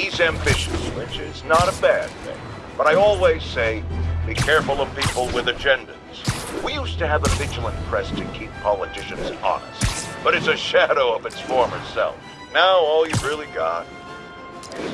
He's ambitious, which is not a bad thing. But I always say, be careful of people with agendas. We used to have a vigilant press to keep politicians honest, but it's a shadow of its former self. Now all you've really got is